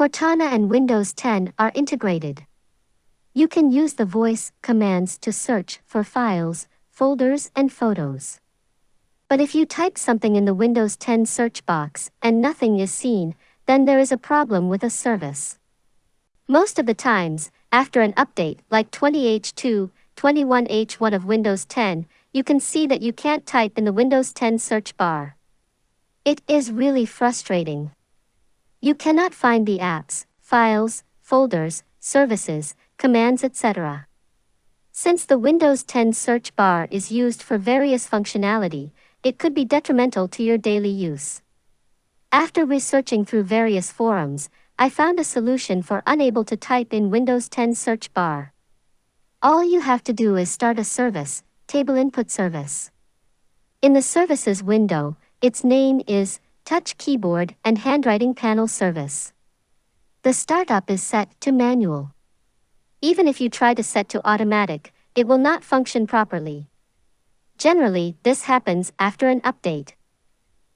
Cortana and Windows 10 are integrated. You can use the voice commands to search for files, folders, and photos. But if you type something in the Windows 10 search box and nothing is seen, then there is a problem with a service. Most of the times, after an update like 20H2, 21H1 of Windows 10, you can see that you can't type in the Windows 10 search bar. It is really frustrating. You cannot find the apps, files, folders, services, commands etc. Since the Windows 10 search bar is used for various functionality, it could be detrimental to your daily use. After researching through various forums, I found a solution for unable to type in Windows 10 search bar. All you have to do is start a service, Tablet Input Service. In the Services window, its name is Touch Keyboard and Handwriting Panel Service. The startup is set to manual. Even if you try to set to automatic, it will not function properly. Generally, this happens after an update.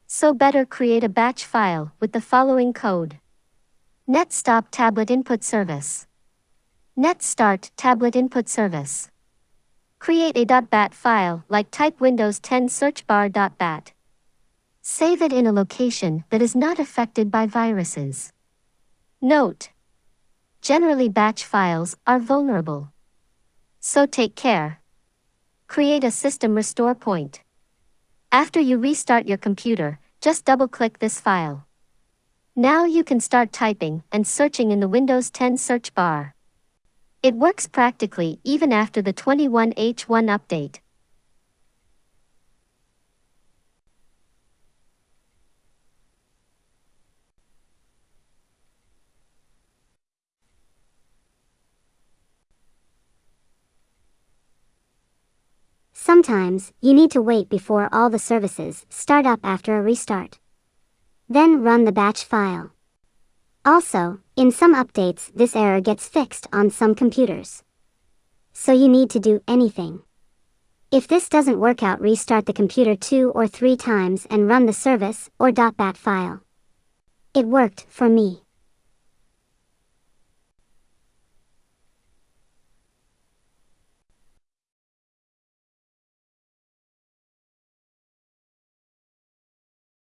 So better create a batch file with the following code. netstop tablet input service. netstart tablet input service. Create a .bat file like type Windows 10 search bar .bat. Save it in a location that is not affected by viruses. Note. Generally batch files are vulnerable. So take care. Create a system restore point. After you restart your computer, just double-click this file. Now you can start typing and searching in the Windows 10 search bar. It works practically even after the 21H1 update. Sometimes, you need to wait before all the services start up after a restart. Then run the batch file. Also, in some updates this error gets fixed on some computers. So you need to do anything. If this doesn't work out restart the computer two or three times and run the service or .bat file. It worked for me.